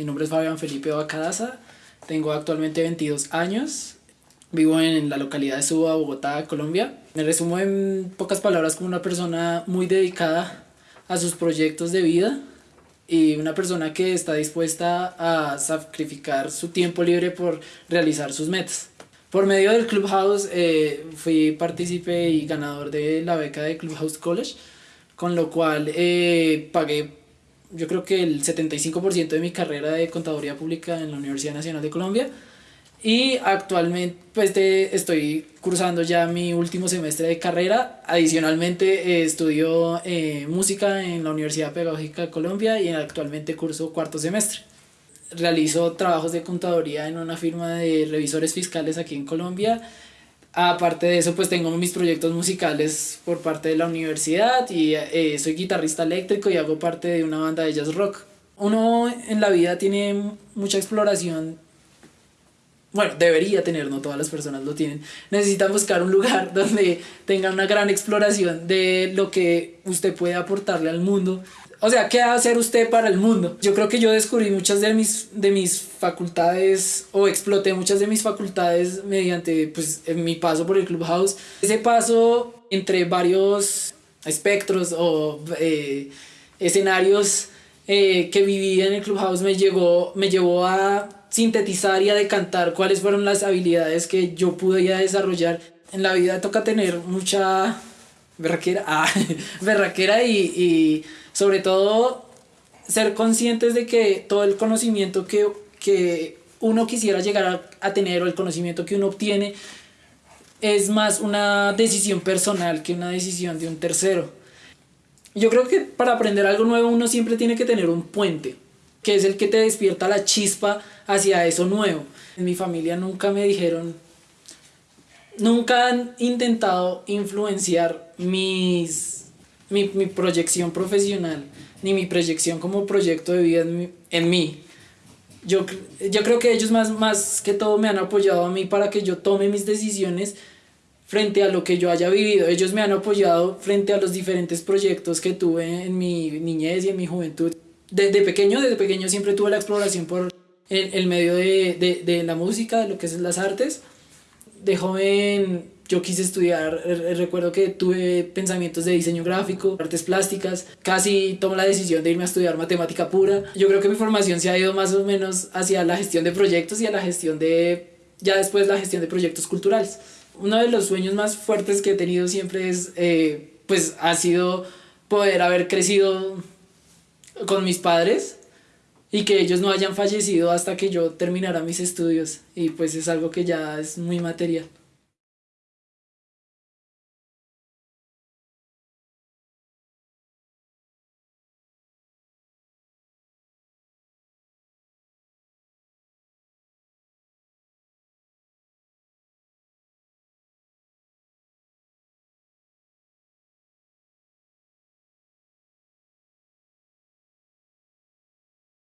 Mi nombre es Fabián Felipe Bacadaza, tengo actualmente 22 años, vivo en la localidad de Suba, Bogotá, Colombia. Me resumo en pocas palabras como una persona muy dedicada a sus proyectos de vida y una persona que está dispuesta a sacrificar su tiempo libre por realizar sus metas. Por medio del Clubhouse eh, fui partícipe y ganador de la beca de Clubhouse College, con lo cual eh, pagué yo creo que el 75% de mi carrera de contaduría pública en la Universidad Nacional de Colombia y actualmente pues estoy cursando ya mi último semestre de carrera. Adicionalmente eh, estudio eh, música en la Universidad Pedagógica de Colombia y actualmente curso cuarto semestre. Realizo trabajos de contaduría en una firma de revisores fiscales aquí en Colombia. Aparte de eso, pues tengo mis proyectos musicales por parte de la universidad y eh, soy guitarrista eléctrico y hago parte de una banda de jazz rock. Uno en la vida tiene mucha exploración bueno, debería tener, no todas las personas lo tienen, necesitan buscar un lugar donde tenga una gran exploración de lo que usted puede aportarle al mundo. O sea, ¿qué va a hacer usted para el mundo? Yo creo que yo descubrí muchas de mis, de mis facultades o exploté muchas de mis facultades mediante pues, mi paso por el Clubhouse. Ese paso entre varios espectros o eh, escenarios eh, que viví en el Clubhouse me, llegó, me llevó a sintetizar y a decantar cuáles fueron las habilidades que yo pude ya desarrollar. En la vida toca tener mucha berraquera, ah, berraquera y, y sobre todo ser conscientes de que todo el conocimiento que, que uno quisiera llegar a, a, tener o el conocimiento que uno obtiene es más una decisión personal que una decisión de un tercero. Yo creo que para aprender algo nuevo uno siempre tiene que tener un puente que es el que te despierta la chispa hacia eso nuevo. En mi familia nunca me dijeron, nunca han intentado influenciar mis, mi, proyección profesional, ni mi proyección como proyecto de vida en, en mí. Yo, yo creo que ellos más, más que todo me han apoyado a mí para que yo tome mis decisiones frente a lo que yo haya vivido. Ellos me han apoyado frente a los diferentes proyectos que tuve en mi niñez y en mi juventud desde pequeño, desde pequeño siempre tuve la exploración por el, el medio de, de, de, la música, de lo que es las artes. De joven yo quise estudiar, recuerdo que tuve pensamientos de diseño gráfico, artes plásticas, casi tomo la decisión de irme a estudiar matemática pura. Yo creo que mi formación se ha ido más o menos hacia la gestión de proyectos y a la gestión de, ya después la gestión de proyectos culturales. Uno de los sueños más fuertes que he tenido siempre es, eh, pues ha sido poder haber crecido con mis padres y que ellos no hayan fallecido hasta que yo terminara mis estudios y pues es algo que ya es muy material.